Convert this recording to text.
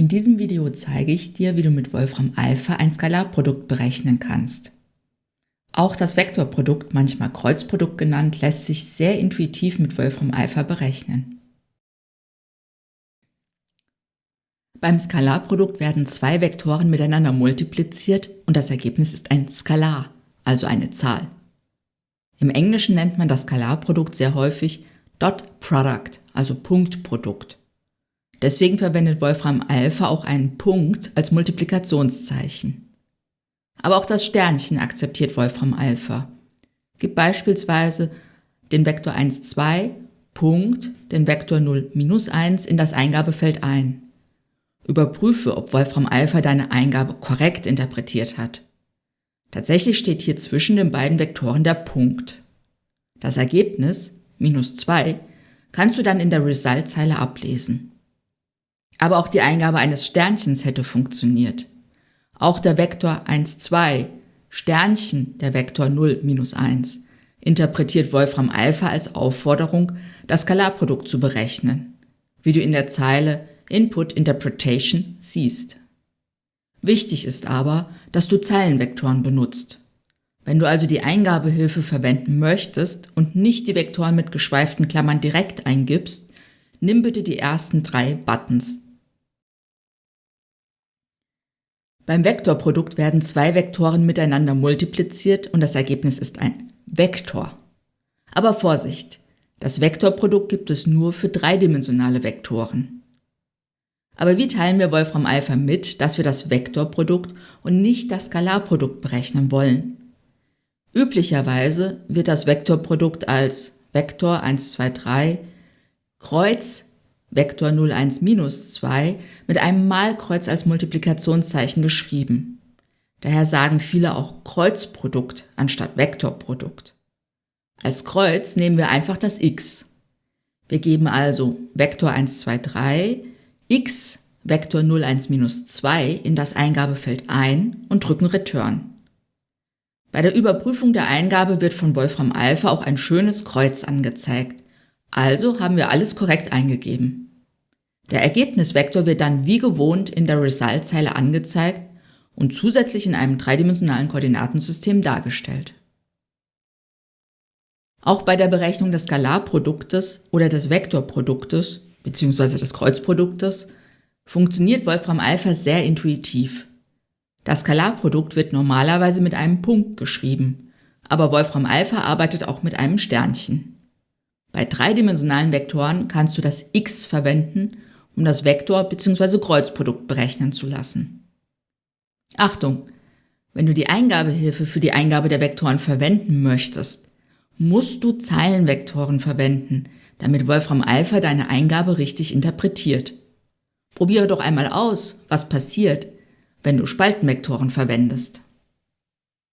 In diesem Video zeige ich dir, wie du mit Wolfram Alpha ein Skalarprodukt berechnen kannst. Auch das Vektorprodukt, manchmal Kreuzprodukt genannt, lässt sich sehr intuitiv mit Wolfram Alpha berechnen. Beim Skalarprodukt werden zwei Vektoren miteinander multipliziert und das Ergebnis ist ein Skalar, also eine Zahl. Im Englischen nennt man das Skalarprodukt sehr häufig Dot Product, also Punktprodukt. Deswegen verwendet Wolfram Alpha auch einen Punkt als Multiplikationszeichen. Aber auch das Sternchen akzeptiert Wolfram Alpha. Gib beispielsweise den Vektor 1, 2, Punkt, den Vektor 0, minus 1 in das Eingabefeld ein. Überprüfe, ob Wolfram Alpha deine Eingabe korrekt interpretiert hat. Tatsächlich steht hier zwischen den beiden Vektoren der Punkt. Das Ergebnis, minus 2, kannst du dann in der Result-Zeile ablesen. Aber auch die Eingabe eines Sternchens hätte funktioniert. Auch der Vektor 1, 2, Sternchen der Vektor 0, minus 1, interpretiert Wolfram Alpha als Aufforderung, das Skalarprodukt zu berechnen, wie du in der Zeile Input Interpretation siehst. Wichtig ist aber, dass du Zeilenvektoren benutzt. Wenn du also die Eingabehilfe verwenden möchtest und nicht die Vektoren mit geschweiften Klammern direkt eingibst, nimm bitte die ersten drei Buttons Beim Vektorprodukt werden zwei Vektoren miteinander multipliziert und das Ergebnis ist ein Vektor. Aber Vorsicht, das Vektorprodukt gibt es nur für dreidimensionale Vektoren. Aber wie teilen wir Wolfram Alpha mit, dass wir das Vektorprodukt und nicht das Skalarprodukt berechnen wollen? Üblicherweise wird das Vektorprodukt als Vektor 1, 2, 3 Kreuz Vektor 0, 1, minus 2 mit einem Malkreuz als Multiplikationszeichen geschrieben. Daher sagen viele auch Kreuzprodukt anstatt Vektorprodukt. Als Kreuz nehmen wir einfach das x. Wir geben also Vektor 1, 2, 3, x, Vektor 0, 1, minus 2 in das Eingabefeld ein und drücken Return. Bei der Überprüfung der Eingabe wird von Wolfram Alpha auch ein schönes Kreuz angezeigt, also haben wir alles korrekt eingegeben. Der Ergebnisvektor wird dann wie gewohnt in der Result-Zeile angezeigt und zusätzlich in einem dreidimensionalen Koordinatensystem dargestellt. Auch bei der Berechnung des Skalarproduktes oder des Vektorproduktes bzw. des Kreuzproduktes funktioniert Wolfram Alpha sehr intuitiv. Das Skalarprodukt wird normalerweise mit einem Punkt geschrieben, aber Wolfram Alpha arbeitet auch mit einem Sternchen. Bei dreidimensionalen Vektoren kannst du das x verwenden, um das Vektor- bzw. Kreuzprodukt berechnen zu lassen. Achtung! Wenn du die Eingabehilfe für die Eingabe der Vektoren verwenden möchtest, musst du Zeilenvektoren verwenden, damit Wolfram Alpha deine Eingabe richtig interpretiert. Probiere doch einmal aus, was passiert, wenn du Spaltenvektoren verwendest.